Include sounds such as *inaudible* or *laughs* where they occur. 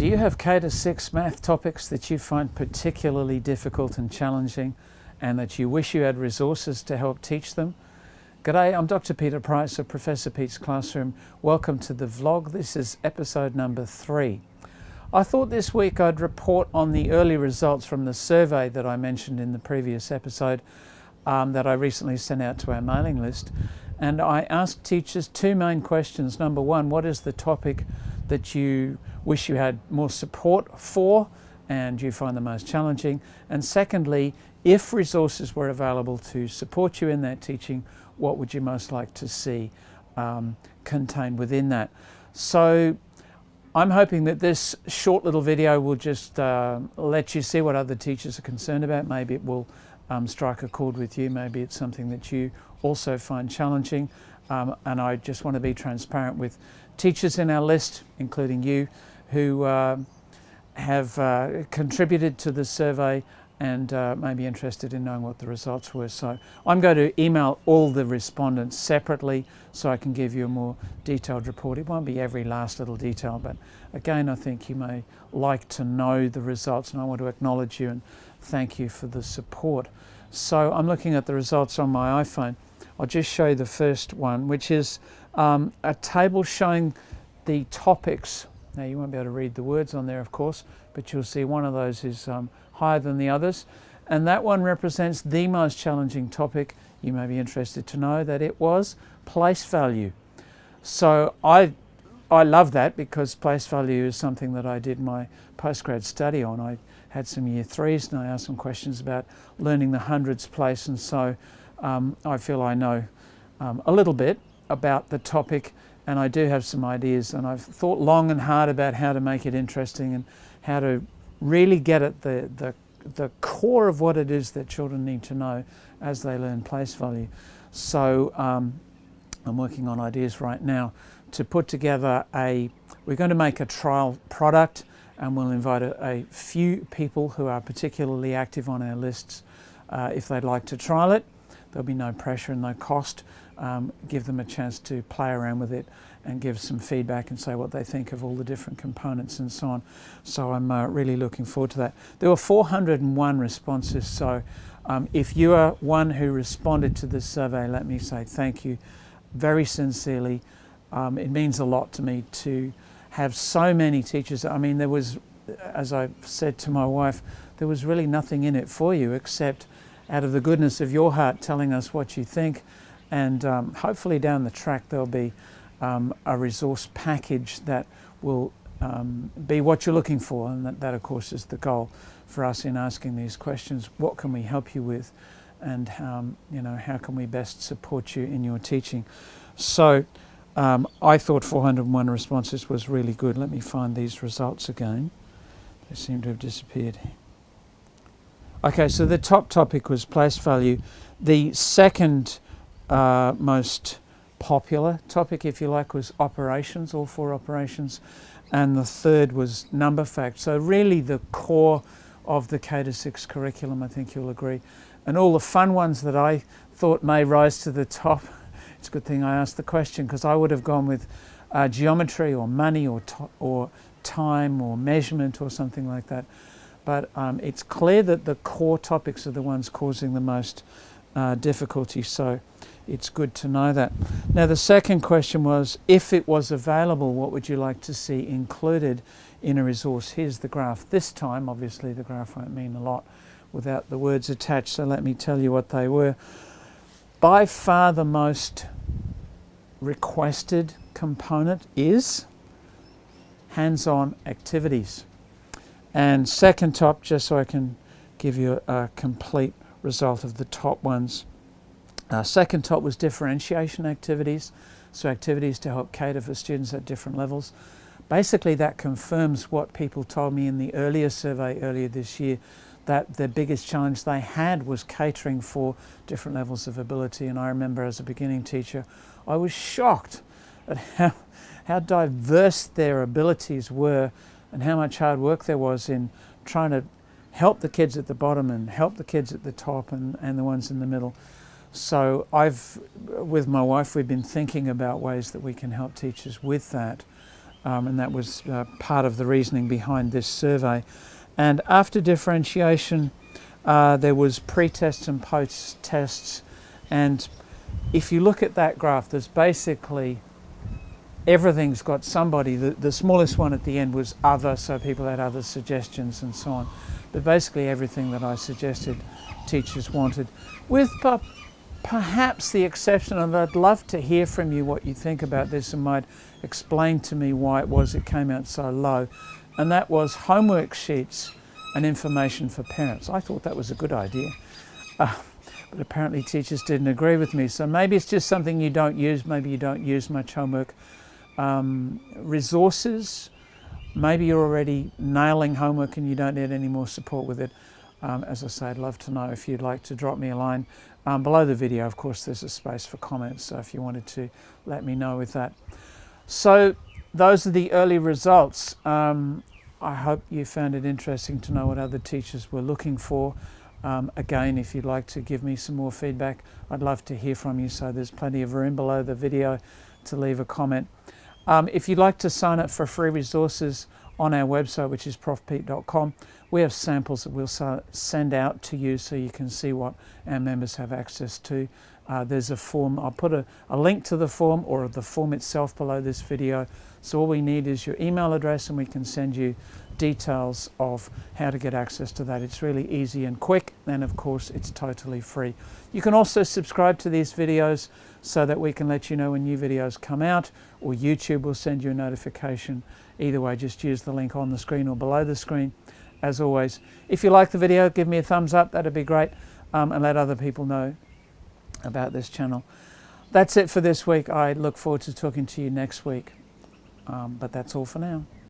do you have K to 6 math topics that you find particularly difficult and challenging and that you wish you had resources to help teach them? G'day, I'm Dr. Peter Price of Professor Pete's Classroom. Welcome to the vlog. This is episode number three. I thought this week I'd report on the early results from the survey that I mentioned in the previous episode um, that I recently sent out to our mailing list. And I asked teachers two main questions. Number one, what is the topic that you wish you had more support for and you find the most challenging? And secondly, if resources were available to support you in that teaching, what would you most like to see um, contained within that? So I'm hoping that this short little video will just uh, let you see what other teachers are concerned about. Maybe it will um, strike a chord with you. Maybe it's something that you also find challenging. Um, and I just want to be transparent with teachers in our list, including you, who uh, have uh, contributed to the survey and uh, may be interested in knowing what the results were. So I'm going to email all the respondents separately so I can give you a more detailed report. It won't be every last little detail, but again, I think you may like to know the results and I want to acknowledge you and thank you for the support. So I'm looking at the results on my iPhone. I'll just show you the first one, which is um, a table showing the topics. Now you won't be able to read the words on there, of course, but you'll see one of those is um, higher than the others. And that one represents the most challenging topic. You may be interested to know that it was place value. So I, I love that because place value is something that I did my postgrad study on. I had some year threes and I asked some questions about learning the hundreds place and so um, I feel I know um, a little bit about the topic and I do have some ideas and I've thought long and hard about how to make it interesting and how to really get at the, the, the core of what it is that children need to know as they learn place value. So um, I'm working on ideas right now to put together a, we're going to make a trial product and we'll invite a, a few people who are particularly active on our lists uh, if they'd like to trial it. There'll be no pressure and no cost. Um, give them a chance to play around with it and give some feedback and say what they think of all the different components and so on. So I'm uh, really looking forward to that. There were 401 responses, so um, if you are one who responded to this survey, let me say thank you very sincerely. Um, it means a lot to me to have so many teachers. I mean, there was, as I said to my wife, there was really nothing in it for you except out of the goodness of your heart telling us what you think and um, hopefully down the track there'll be um, a resource package that will um, be what you're looking for. And that, that of course is the goal for us in asking these questions. What can we help you with? And how, you know how can we best support you in your teaching? So um, I thought 401 responses was really good. Let me find these results again. They seem to have disappeared. Okay, so the top topic was place value. The second uh, most popular topic, if you like, was operations, all four operations. And the third was number fact. So really the core of the K to 6 curriculum, I think you'll agree. And all the fun ones that I thought may rise to the top, *laughs* it's a good thing I asked the question because I would have gone with uh, geometry or money or, or time or measurement or something like that but um, it's clear that the core topics are the ones causing the most uh, difficulty, so it's good to know that. Now the second question was, if it was available, what would you like to see included in a resource? Here's the graph. This time, obviously the graph won't mean a lot without the words attached, so let me tell you what they were. By far the most requested component is hands-on activities. And second top, just so I can give you a, complete result of the top ones. Uh, second top was differentiation activities, so activities to help cater for students at different levels. Basically that confirms what people told me in the earlier survey earlier this year, that the biggest challenge they had was catering for different levels of ability. And I remember as a beginning teacher, I was shocked at how, how diverse their abilities were and how much hard work there was in trying to help the kids at the bottom and help the kids at the top and, and the ones in the middle. So I've, with my wife, we've been thinking about ways that we can help teachers with that. Um, and that was uh, part of the reasoning behind this survey. And after differentiation, uh, there was pre-tests and post-tests. And if you look at that graph, there's basically everything's got somebody. The, the smallest one at the end was other, so people had other suggestions and so on. But basically everything that I suggested teachers wanted, with perhaps the exception, and I'd love to hear from you what you think about this and might explain to me why it was it came out so low, and that was homework sheets and information for parents. I thought that was a good idea. Uh, but apparently teachers didn't agree with me. So maybe it's just something you don't use, maybe you don't use much homework. Um, resources, maybe you're already nailing homework and you don't need any more support with it. Um, as I say, I'd love to know if you'd like to drop me a line. Um, below the video, of course, there's a space for comments, so if you wanted to let me know with that. So those are the early results. Um, I hope you found it interesting to know what other teachers were looking for. Um, again, if you'd like to give me some more feedback, I'd love to hear from you. So there's plenty of room below the video to leave a comment. Um, if you'd like to sign up for free resources on our website, which is profpete.com, we have samples that we'll send out to you so you can see what our members have access to. Uh, there's a form, I'll put a, a, link to the form or the form itself below this video. So all we need is your email address and we can send you details of how to get access to that. It's really easy and quick and of course it's totally free. You can also subscribe to these videos so that we can let you know when new videos come out or YouTube will send you a notification. Either way, just use the link on the screen or below the screen. As always, if you like the video, give me a thumbs up, that'd be great, um, and let other people know about this channel. That's it for this week. I look forward to talking to you next week, um, but that's all for now.